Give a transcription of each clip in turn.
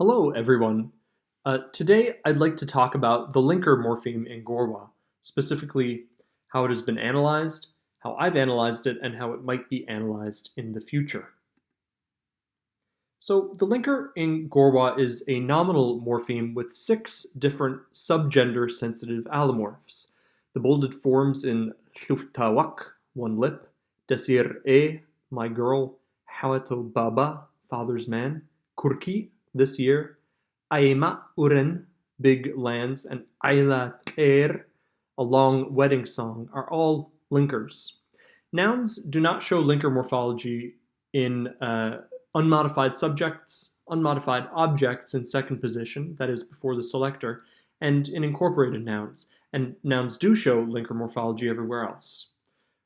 Hello, everyone. Uh, today, I'd like to talk about the linker morpheme in Gorwa, specifically how it has been analyzed, how I've analyzed it, and how it might be analyzed in the future. So the linker in Gorwa is a nominal morpheme with six different subgender-sensitive allomorphs. The bolded forms in Shuftawak, one lip, Desir E, my girl, Hawato Baba, father's man, Kurki, this year, Aima Uren, Big Lands, and Aila Ter, a long wedding song, are all linkers. Nouns do not show linker morphology in uh, unmodified subjects, unmodified objects in second position, that is before the selector, and in incorporated nouns, and nouns do show linker morphology everywhere else.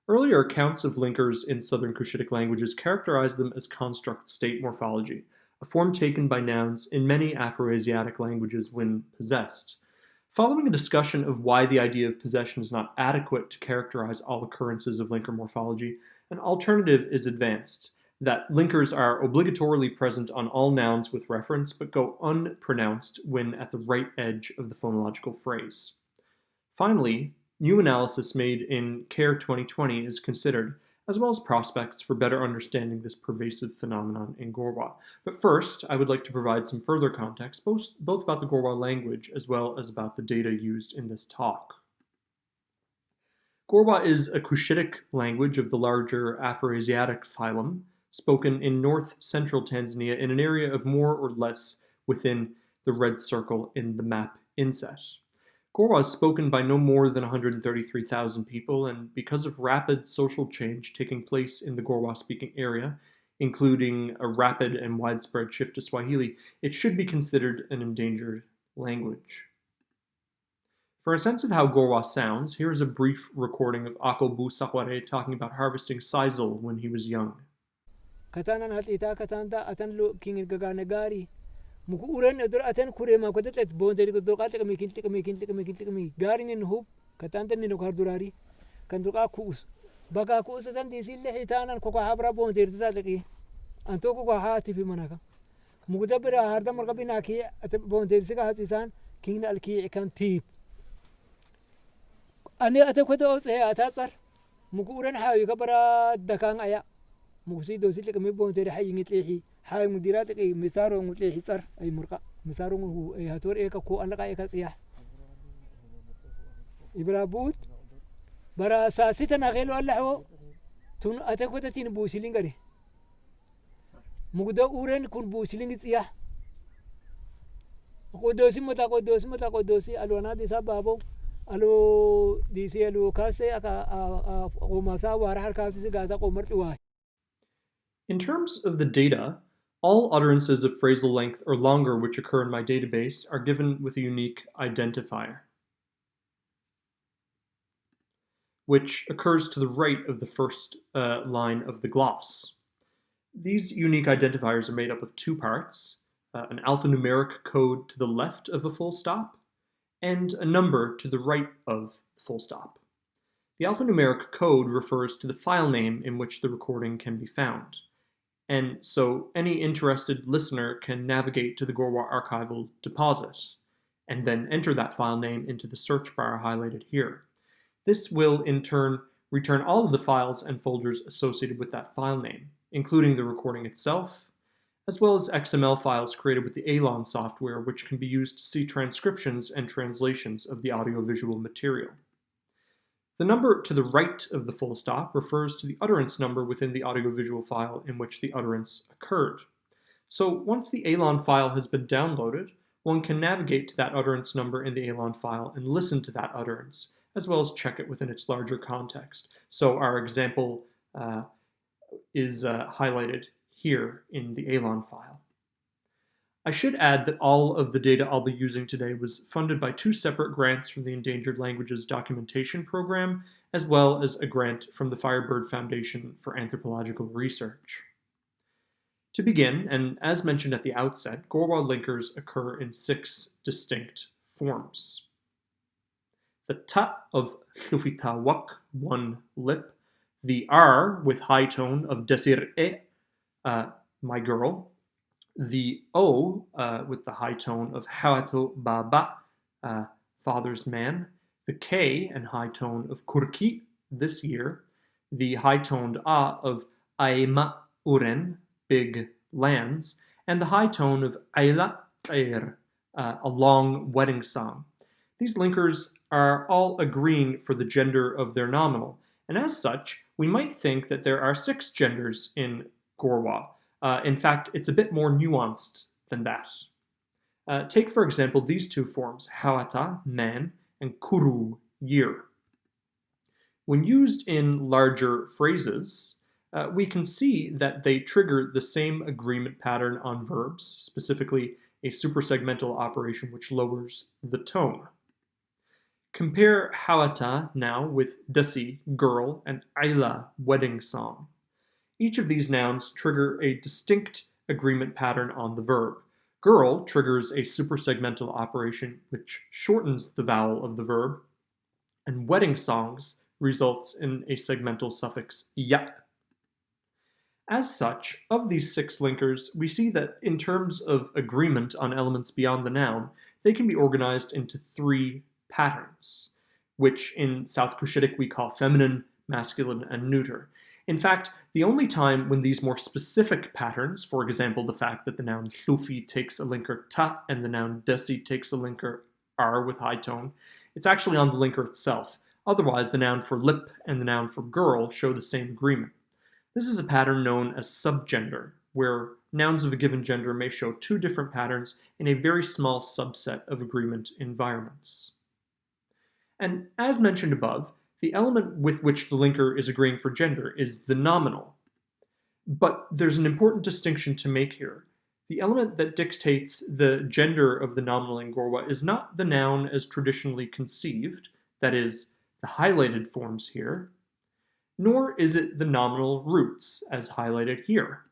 Earlier accounts of linkers in Southern Cushitic languages characterize them as construct state morphology, a form taken by nouns in many Afroasiatic languages when possessed. Following a discussion of why the idea of possession is not adequate to characterize all occurrences of linker morphology, an alternative is advanced, that linkers are obligatorily present on all nouns with reference but go unpronounced when at the right edge of the phonological phrase. Finally, new analysis made in CARE 2020 is considered, as well as prospects for better understanding this pervasive phenomenon in Gorwa. But first, I would like to provide some further context, both, both about the Gorwa language as well as about the data used in this talk. Gorwa is a Cushitic language of the larger Afroasiatic phylum, spoken in north-central Tanzania in an area of more or less within the red circle in the map inset. Gorwa is spoken by no more than 133,000 people, and because of rapid social change taking place in the Gorwa-speaking area, including a rapid and widespread shift to Swahili, it should be considered an endangered language. For a sense of how Gorwa sounds, here is a brief recording of Akobu Sakware talking about harvesting sisal when he was young. مكورن أدر أتن كوري ما كده تلت بون تري كده قاتل كمي كنت كمي كنت كمي كنت كمي غارين نهوب كتان تني نكار دولاري كان درقا كوس بقى كوس تان دي سيل حيتانا كوكا هبرا بون تري تسالكي أنتو كوكا هاتي في مناكا مقدة برا هردا مرقا بيناكي بون تري سكا هاتي سان كين الكي كان تيب أنا أتكوت أوت هي أتاتر مكورن هاي كبرا دكان أيا مقصي دوسي لك مي بون تري حي نتليحي حي؟ حي مديراتك مسارو متليحي صار؟ أي مرقا مسارو هو أي هاتور اي كو أنك إيكا سياح. إبرابوت برا ساستنا غيلو اللحو تون أتكوتا تين بوسيلين غري. مقدا أورين كون بوسيلين سياح. قدوسي متا قدوسي متا قدوسي ألوانا دي سبابو ألو دي سي ألو كاسي أكا أوماسا وارحر كاسي سيغاسا قومر تواي In terms of the data, all utterances of phrasal length or longer which occur in my database are given with a unique identifier, which occurs to the right of the first uh, line of the gloss. These unique identifiers are made up of two parts, uh, an alphanumeric code to the left of a full stop, and a number to the right of the full stop. The alphanumeric code refers to the file name in which the recording can be found. And so any interested listener can navigate to the Gorwa archival deposit and then enter that file name into the search bar highlighted here. This will in turn return all of the files and folders associated with that file name, including the recording itself, as well as XML files created with the ELAN software which can be used to see transcriptions and translations of the audiovisual material. The number to the right of the full stop refers to the utterance number within the audiovisual file in which the utterance occurred. So once the ELAN file has been downloaded, one can navigate to that utterance number in the ELAN file and listen to that utterance, as well as check it within its larger context. So our example uh, is uh, highlighted here in the ELAN file. I should add that all of the data I'll be using today was funded by two separate grants from the Endangered Languages Documentation Program, as well as a grant from the Firebird Foundation for Anthropological Research. To begin, and as mentioned at the outset, Gorwa linkers occur in six distinct forms. The ta of Thufitawak, one lip, the r with high tone of Desir e, uh, my girl, The O uh, with the high tone of hawato baba, uh, father's man, the K and high tone of kurki, this year, the high toned A of aema uren, big lands, and the high tone of aila er, uh, a long wedding song. These linkers are all agreeing for the gender of their nominal, and as such, we might think that there are six genders in Gorwa. Uh, in fact, it's a bit more nuanced than that. Uh, take, for example, these two forms, hawata, man, and kuru, year. When used in larger phrases, uh, we can see that they trigger the same agreement pattern on verbs, specifically a supersegmental operation which lowers the tone. Compare hawata now with dasi, girl, and aila, wedding song. Each of these nouns trigger a distinct agreement pattern on the verb. Girl triggers a supersegmental operation which shortens the vowel of the verb, and wedding songs results in a segmental suffix ya. As such, of these six linkers, we see that in terms of agreement on elements beyond the noun, they can be organized into three patterns, which in South Cushitic we call feminine, masculine, and neuter. In fact, the only time when these more specific patterns, for example, the fact that the noun hlufi takes a linker ta and the noun desi takes a linker r with high tone, it's actually on the linker itself. Otherwise, the noun for lip and the noun for girl show the same agreement. This is a pattern known as subgender, where nouns of a given gender may show two different patterns in a very small subset of agreement environments. And as mentioned above, the element with which the linker is agreeing for gender is the nominal. But there's an important distinction to make here. The element that dictates the gender of the nominal in Gorwa is not the noun as traditionally conceived, that is, the highlighted forms here, nor is it the nominal roots, as highlighted here.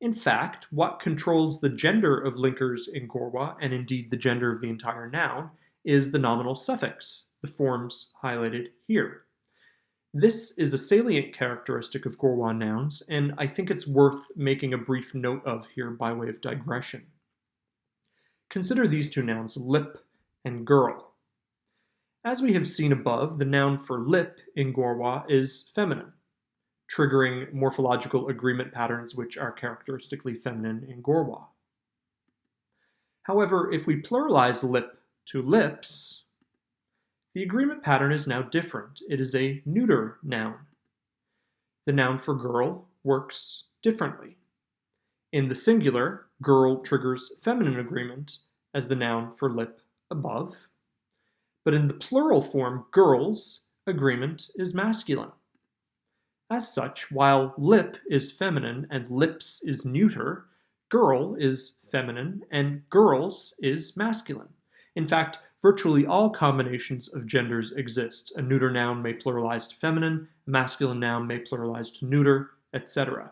In fact, what controls the gender of linkers in Gorwa, and indeed the gender of the entire noun, is the nominal suffix, the forms highlighted here. This is a salient characteristic of Gorwa nouns, and I think it's worth making a brief note of here by way of digression. Consider these two nouns, lip and girl. As we have seen above, the noun for lip in Gorwa is feminine, triggering morphological agreement patterns which are characteristically feminine in Gorwa. However, if we pluralize lip to lips, the agreement pattern is now different. It is a neuter noun. The noun for girl works differently. In the singular, girl triggers feminine agreement as the noun for lip above. But in the plural form, girls, agreement is masculine. As such, while lip is feminine and lips is neuter, girl is feminine and girls is masculine. In fact, virtually all combinations of genders exist. A neuter noun may pluralize to feminine, a masculine noun may pluralize to neuter, etc.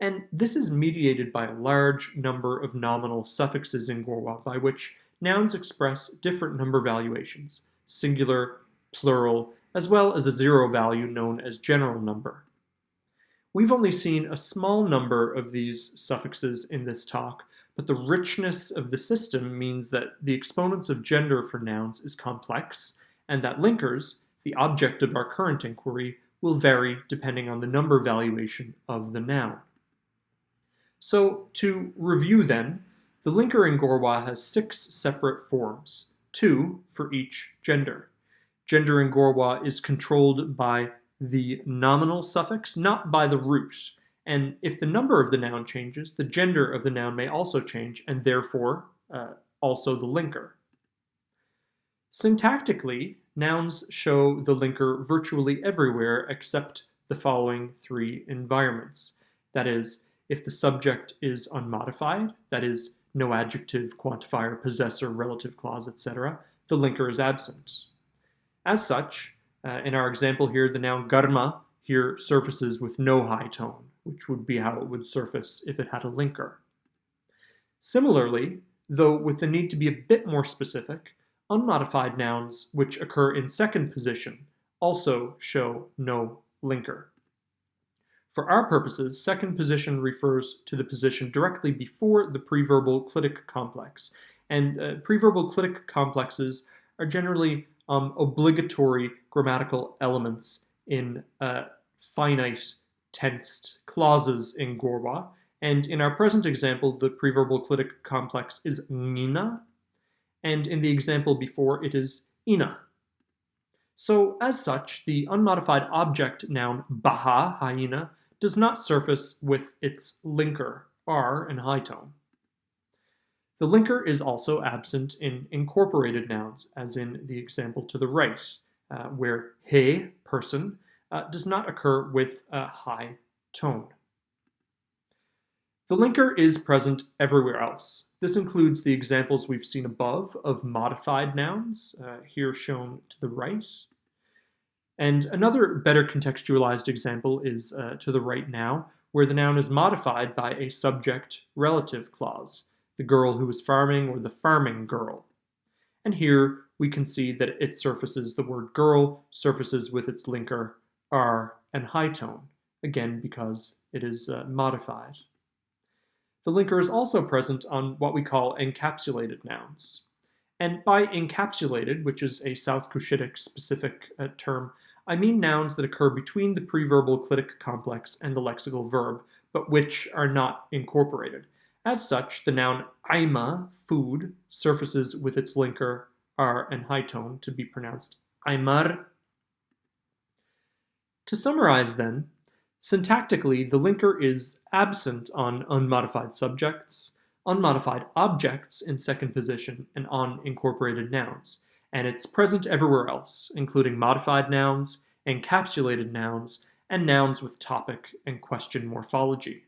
And this is mediated by a large number of nominal suffixes in Gorwa by which nouns express different number valuations, singular, plural, as well as a zero value known as general number. We've only seen a small number of these suffixes in this talk, but the richness of the system means that the exponents of gender for nouns is complex, and that linkers, the object of our current inquiry, will vary depending on the number valuation of the noun. So, to review then, the linker in Gorwa has six separate forms, two for each gender. Gender in Gorwa is controlled by the nominal suffix, not by the root. And if the number of the noun changes, the gender of the noun may also change, and therefore uh, also the linker. Syntactically, nouns show the linker virtually everywhere except the following three environments. That is, if the subject is unmodified, that is, no adjective, quantifier, possessor, relative clause, etc., the linker is absent. As such, uh, in our example here, the noun garma here surfaces with no high tone which would be how it would surface if it had a linker. Similarly, though with the need to be a bit more specific, unmodified nouns which occur in second position also show no linker. For our purposes, second position refers to the position directly before the preverbal clitic complex, and uh, preverbal clitic complexes are generally um, obligatory grammatical elements in uh, finite tensed clauses in Gorwa. And in our present example, the preverbal clitic complex is nina, and in the example before, it is ina. So, as such, the unmodified object noun baha, hyena, does not surface with its linker, r, and high tone. The linker is also absent in incorporated nouns, as in the example to the right, uh, where he, person, uh, does not occur with a high tone. The linker is present everywhere else. This includes the examples we've seen above of modified nouns, uh, here shown to the right. And another better contextualized example is uh, to the right now, where the noun is modified by a subject-relative clause the girl who was farming or the farming girl. And here we can see that it surfaces, the word girl surfaces with its linker R and high tone, again because it is uh, modified. The linker is also present on what we call encapsulated nouns. And by encapsulated, which is a South Cushitic specific uh, term, I mean nouns that occur between the preverbal clitic complex and the lexical verb, but which are not incorporated. As such, the noun aima, food, surfaces with its linker r and high tone to be pronounced aimar. To summarize then, syntactically, the linker is absent on unmodified subjects, unmodified objects in second position, and on incorporated nouns, and it's present everywhere else, including modified nouns, encapsulated nouns, and nouns with topic and question morphology.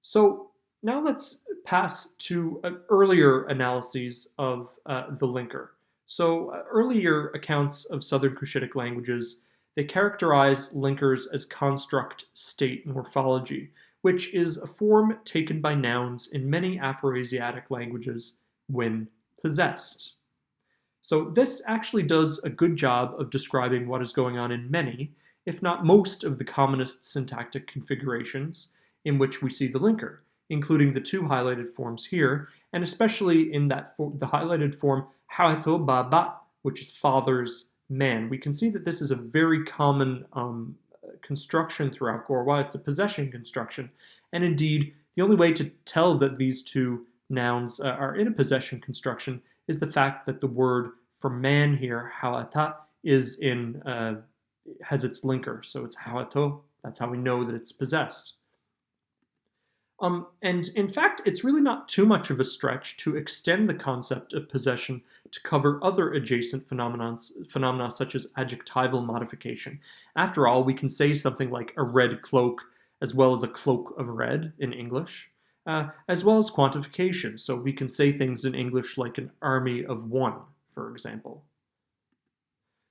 So now let's pass to uh, earlier analyses of uh, the linker. So uh, earlier accounts of Southern Cushitic languages, they characterize linkers as construct state morphology, which is a form taken by nouns in many Afroasiatic languages when possessed. So this actually does a good job of describing what is going on in many, if not most of the commonest syntactic configurations in which we see the linker including the two highlighted forms here, and especially in that the highlighted form baba, which is father's man. We can see that this is a very common um, construction throughout Gorwa. It's a possession construction, and indeed, the only way to tell that these two nouns uh, are in a possession construction is the fact that the word for man here, hawata, is in uh, has its linker, so it's hawato. That's how we know that it's possessed. Um, and in fact, it's really not too much of a stretch to extend the concept of possession to cover other adjacent phenomena such as adjectival modification. After all, we can say something like a red cloak as well as a cloak of red in English, uh, as well as quantification. So we can say things in English like an army of one, for example.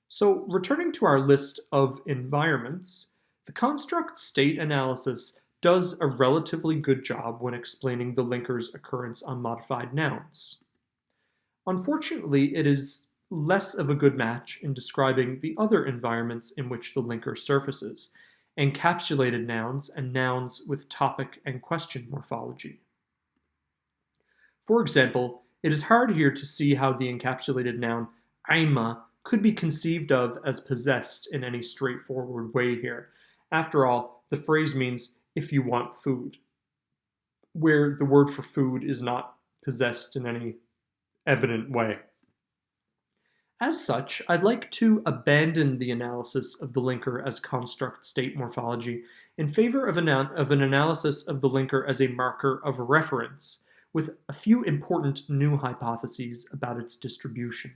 So returning to our list of environments, the construct state analysis does a relatively good job when explaining the linker's occurrence on modified nouns. Unfortunately, it is less of a good match in describing the other environments in which the linker surfaces, encapsulated nouns and nouns with topic and question morphology. For example, it is hard here to see how the encapsulated noun aima could be conceived of as possessed in any straightforward way here. After all, the phrase means if you want food, where the word for food is not possessed in any evident way. As such, I'd like to abandon the analysis of the linker as construct state morphology in favor of an, of an analysis of the linker as a marker of reference, with a few important new hypotheses about its distribution.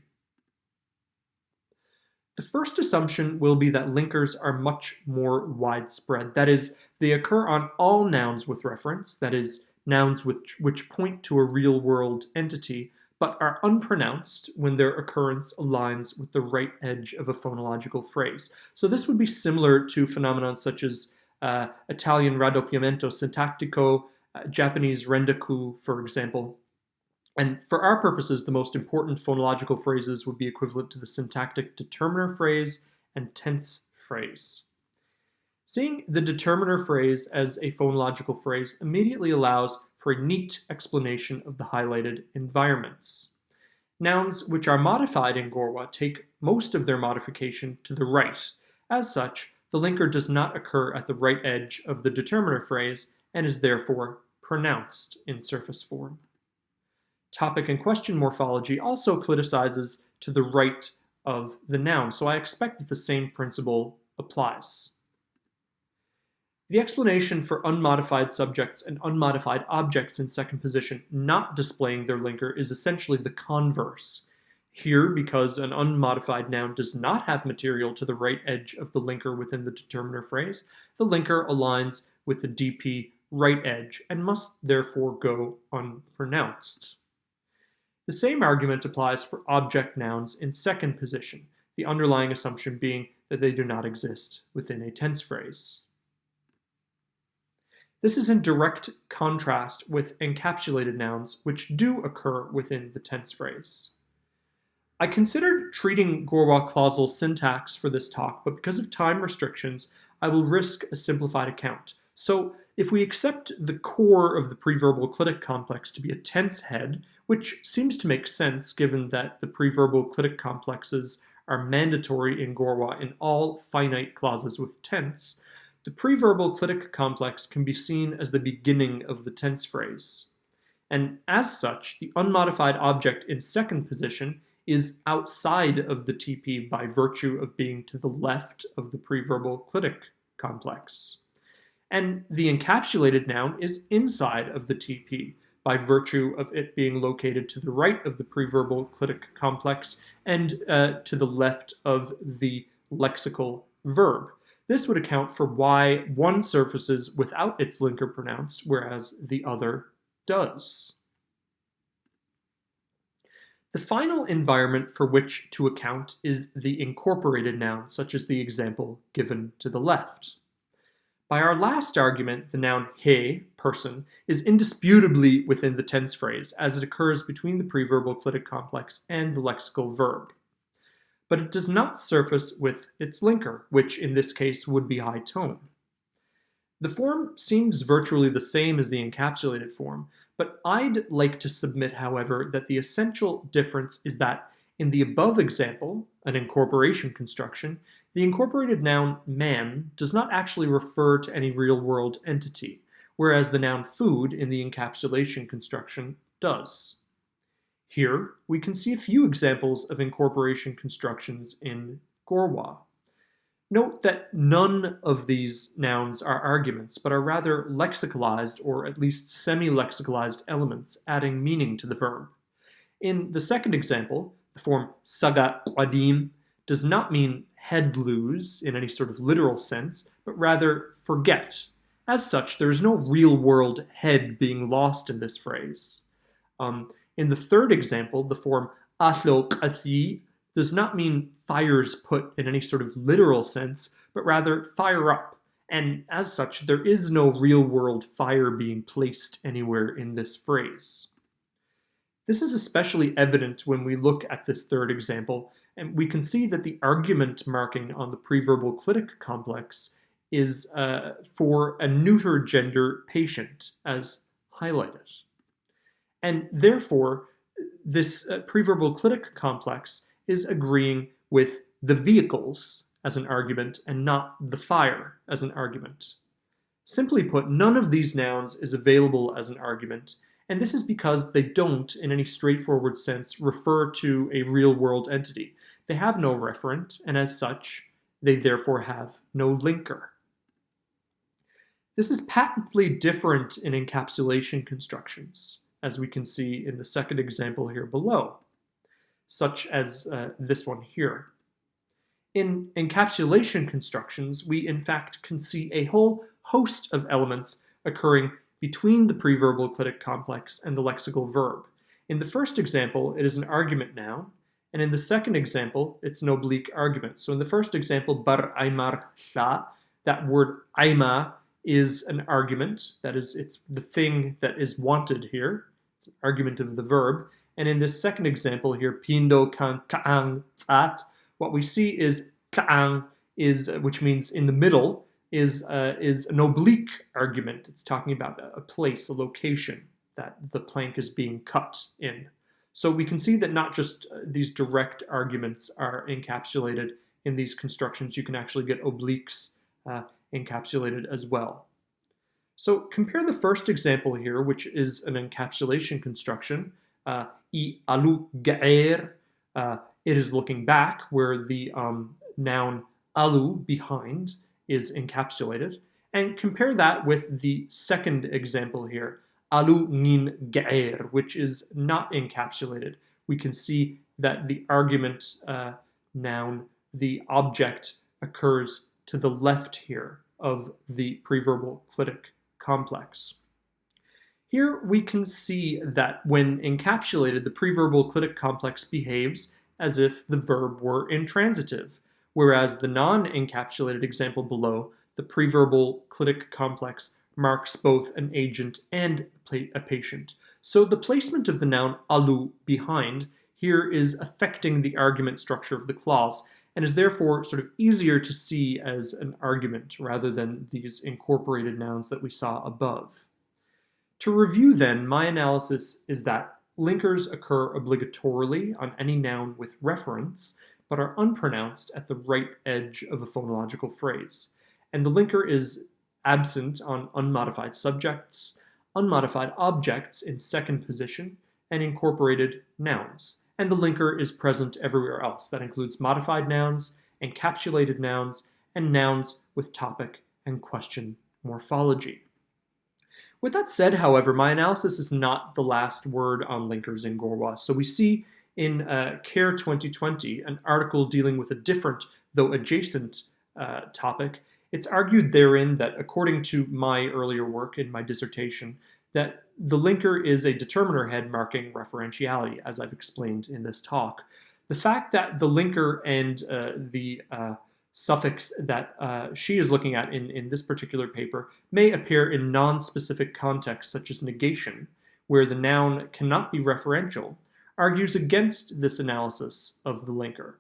The first assumption will be that linkers are much more widespread. That is, they occur on all nouns with reference, that is, nouns which, which point to a real-world entity, but are unpronounced when their occurrence aligns with the right edge of a phonological phrase. So this would be similar to phenomena such as uh, Italian raddoppiamento sintattico, uh, Japanese rendaku, for example, and for our purposes, the most important phonological phrases would be equivalent to the syntactic determiner phrase and tense phrase. Seeing the determiner phrase as a phonological phrase immediately allows for a neat explanation of the highlighted environments. Nouns which are modified in Gorwa take most of their modification to the right. As such, the linker does not occur at the right edge of the determiner phrase and is therefore pronounced in surface form. Topic and question morphology also cliticizes to the right of the noun, so I expect that the same principle applies. The explanation for unmodified subjects and unmodified objects in second position not displaying their linker is essentially the converse. Here, because an unmodified noun does not have material to the right edge of the linker within the determiner phrase, the linker aligns with the DP right edge and must therefore go unpronounced. The same argument applies for object nouns in second position, the underlying assumption being that they do not exist within a tense phrase. This is in direct contrast with encapsulated nouns, which do occur within the tense phrase. I considered treating Gorwa clausal syntax for this talk, but because of time restrictions, I will risk a simplified account. So if we accept the core of the preverbal clitic complex to be a tense head, which seems to make sense given that the preverbal clitic complexes are mandatory in Gorwa in all finite clauses with tense, the preverbal clitic complex can be seen as the beginning of the tense phrase. And as such, the unmodified object in second position is outside of the TP by virtue of being to the left of the preverbal clitic complex. And the encapsulated noun is inside of the TP by virtue of it being located to the right of the preverbal clitic complex and uh, to the left of the lexical verb. This would account for why one surfaces without its linker pronounced, whereas the other does. The final environment for which to account is the incorporated noun, such as the example given to the left. By our last argument, the noun he, person, is indisputably within the tense phrase, as it occurs between the preverbal clitic complex and the lexical verb but it does not surface with its linker, which in this case would be high tone. The form seems virtually the same as the encapsulated form, but I'd like to submit, however, that the essential difference is that in the above example, an incorporation construction, the incorporated noun man does not actually refer to any real-world entity, whereas the noun food in the encapsulation construction does. Here, we can see a few examples of incorporation constructions in Gorwa. Note that none of these nouns are arguments, but are rather lexicalized or at least semi-lexicalized elements adding meaning to the verb. In the second example, the form saga qadim does not mean head lose in any sort of literal sense, but rather forget. As such, there is no real-world head being lost in this phrase. Um, in the third example, the form qasi does not mean fires put in any sort of literal sense, but rather fire up. And as such, there is no real-world fire being placed anywhere in this phrase. This is especially evident when we look at this third example, and we can see that the argument marking on the preverbal clitic complex is uh, for a neuter gender patient, as highlighted. And therefore, this uh, preverbal clitic complex is agreeing with the vehicles as an argument and not the fire as an argument. Simply put, none of these nouns is available as an argument, and this is because they don't, in any straightforward sense, refer to a real-world entity. They have no referent, and as such, they therefore have no linker. This is patently different in encapsulation constructions as we can see in the second example here below, such as uh, this one here. In encapsulation constructions, we in fact can see a whole host of elements occurring between the preverbal clitic complex and the lexical verb. In the first example, it is an argument noun, and in the second example, it's an oblique argument. So in the first example, bar aymar sa, that word aima is an argument, that is, it's the thing that is wanted here. It's an argument of the verb. And in this second example here, pindo kan ta'ang tzat, what we see is ta'ang is, which means in the middle, is, uh, is an oblique argument. It's talking about a place, a location that the plank is being cut in. So we can see that not just uh, these direct arguments are encapsulated in these constructions, you can actually get obliques uh, encapsulated as well. So compare the first example here, which is an encapsulation construction, uh, alu ga'er, uh, it is looking back, where the um, noun alu, behind, is encapsulated. And compare that with the second example here, alu nin ga'er, which is not encapsulated. We can see that the argument uh, noun, the object, occurs to the left here of the preverbal clitic complex. Here we can see that when encapsulated, the preverbal clitic complex behaves as if the verb were intransitive, whereas the non-encapsulated example below, the preverbal clitic complex marks both an agent and a patient. So the placement of the noun alu behind here is affecting the argument structure of the clause and is therefore sort of easier to see as an argument rather than these incorporated nouns that we saw above. To review then, my analysis is that linkers occur obligatorily on any noun with reference, but are unpronounced at the right edge of a phonological phrase. And the linker is absent on unmodified subjects, unmodified objects in second position, and incorporated nouns. And the linker is present everywhere else. That includes modified nouns, encapsulated nouns, and nouns with topic and question morphology. With that said, however, my analysis is not the last word on linkers in Gorwa. So we see in uh, CARE 2020, an article dealing with a different, though adjacent, uh, topic, it's argued therein that, according to my earlier work in my dissertation, that the linker is a determiner head marking referentiality, as I've explained in this talk. The fact that the linker and uh, the uh, suffix that uh, she is looking at in, in this particular paper may appear in non-specific contexts, such as negation, where the noun cannot be referential, argues against this analysis of the linker.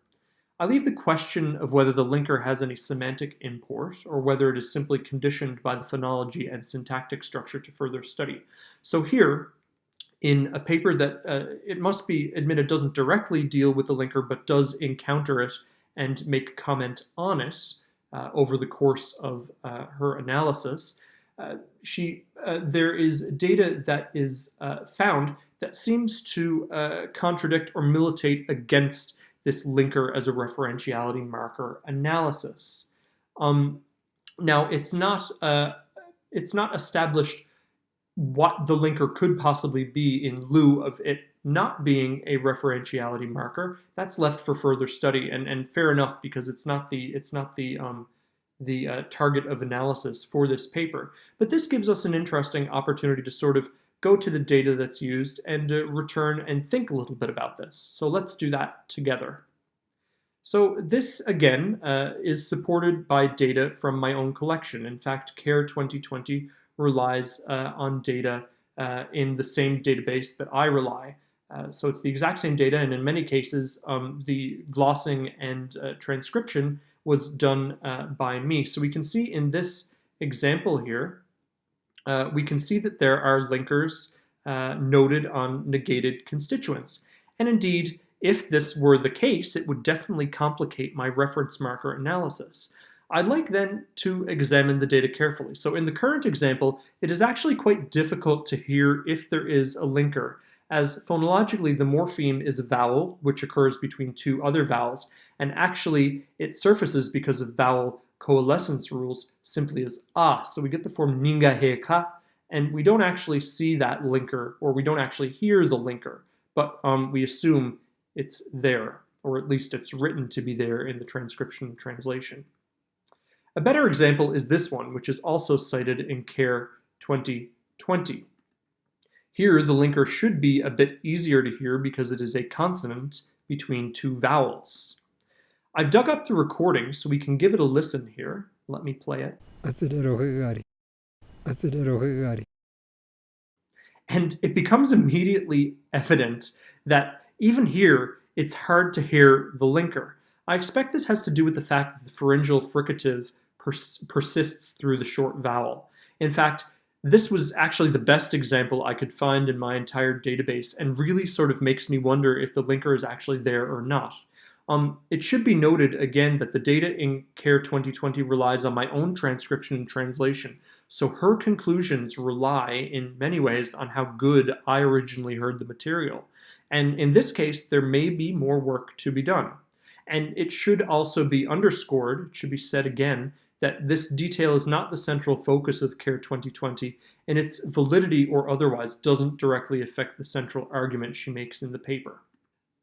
I leave the question of whether the linker has any semantic import or whether it is simply conditioned by the phonology and syntactic structure to further study. So here, in a paper that uh, it must be admitted doesn't directly deal with the linker but does encounter it and make comment on it uh, over the course of uh, her analysis, uh, she uh, there is data that is uh, found that seems to contradict or militate against this linker as a referentiality marker analysis. Um, now, it's not, uh, it's not established what the linker could possibly be in lieu of it not being a referentiality marker. That's left for further study, and, and fair enough because it's not the it's not the um, the uh, target of analysis for this paper. But this gives us an interesting opportunity to sort of go to the data that's used and uh, return and think a little bit about this. So let's do that together. So this, again, uh, is supported by data from my own collection. In fact, CARE 2020 relies uh, on data uh, in the same database that I rely. Uh, so it's the exact same data, and in many cases, um, the glossing and uh, transcription was done by me. So we can see in this example here, uh, we can see that there are linkers uh, noted on negated constituents. And indeed, if this were the case, it would definitely complicate my reference marker analysis. I'd like then to examine the data carefully. So in the current example, it is actually quite difficult to hear if there is a linker, as phonologically the morpheme is a vowel, which occurs between two other vowels, and actually it surfaces because of vowel coalescence rules simply as ah. So we get the form ninga and we don't actually see that linker, or we don't actually hear the linker, but um, we assume it's there, or at least it's written to be there in the transcription translation. A better example is this one, which is also cited in CARE 2020. Here, the linker should be a bit easier to hear because it is a consonant between two vowels. I've dug up the recording so we can give it a listen here. Let me play it. And it becomes immediately evident that even here, it's hard to hear the linker. I expect this has to do with the fact that the pharyngeal fricative pers- persists through the short vowel. In fact, this was actually the best example I could find in my entire database and really sort of makes me wonder if the linker is actually there or not. Um, it should be noted again that the data in CARE 2020 relies on my own transcription and translation, so her conclusions rely in many ways on how good I originally heard the material. And in this case, there may be more work to be done. And it should also be underscored, it should be said again, that this detail is not the central focus of CARE 2020, and its validity or otherwise doesn't directly affect the central argument she makes in the paper.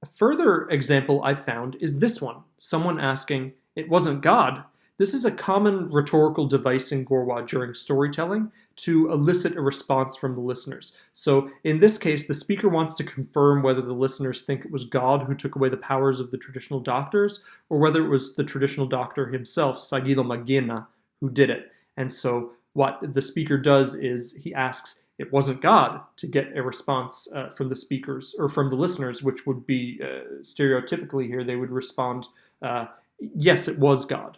A further example I've found is this one, someone asking, it wasn't God, this is a common rhetorical device in Gorwa during storytelling to elicit a response from the listeners. So in this case, the speaker wants to confirm whether the listeners think it was God who took away the powers of the traditional doctors, or whether it was the traditional doctor himself, Sagilo Magena, who did it. And so what the speaker does is he asks, it wasn't God to get a response uh, from the speakers or from the listeners, which would be uh, stereotypically here, they would respond, uh, yes, it was God.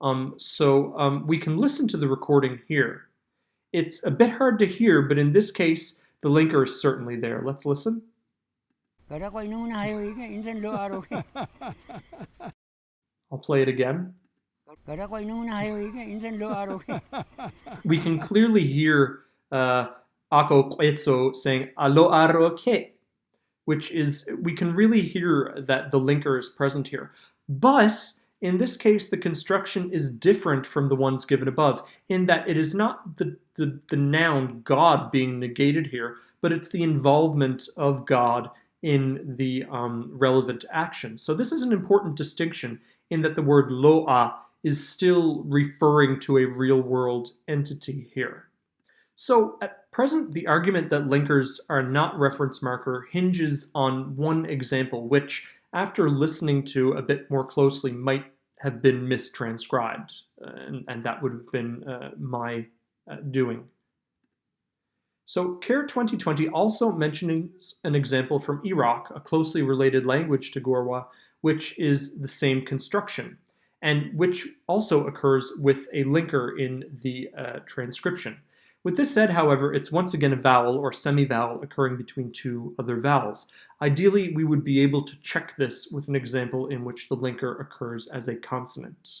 Um, so um, we can listen to the recording here. It's a bit hard to hear, but in this case, the linker is certainly there. Let's listen. I'll play it again. We can clearly hear uh, Ako Kwetso saying Alo aro ke, which is, we can really hear that the linker is present here. But in this case, the construction is different from the ones given above, in that it is not the, the, the, noun God being negated here, but it's the involvement of God in the um, relevant action. So this is an important distinction in that the word loa is still referring to a real world entity here. So at present, the argument that linkers are not reference marker hinges on one example, which after listening to a bit more closely, might have been mistranscribed, uh, and, and, that would have been uh, my uh, doing. So CARE 2020 also mentions an example from Iraqw, a closely related language to Gorwa, which is the same construction, and which also occurs with a linker in the uh, transcription. With this said, however, it's once again a vowel or semi-vowel occurring between two other vowels. Ideally, we would be able to check this with an example in which the linker occurs as a consonant.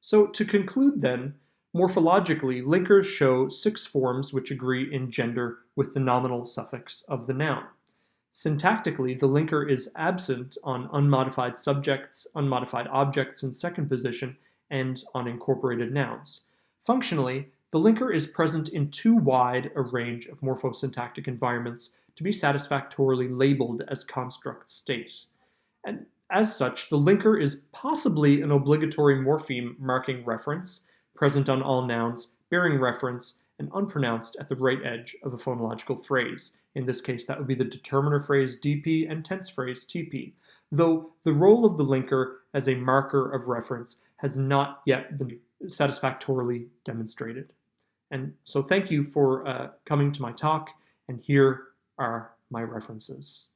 So to conclude then, morphologically, linkers show six forms which agree in gender with the nominal suffix of the noun. Syntactically, the linker is absent on unmodified subjects, unmodified objects in second position, and on incorporated nouns. Functionally, the linker is present in too wide a range of morphosyntactic environments to be satisfactorily labeled as construct state. And as such, the linker is possibly an obligatory morpheme marking reference, present on all nouns, bearing reference, and unpronounced at the right edge of a phonological phrase. In this case, that would be the determiner phrase DP and tense phrase TP, though the role of the linker as a marker of reference has not yet been satisfactorily demonstrated. And so thank you for uh, coming to my talk, and here are my references.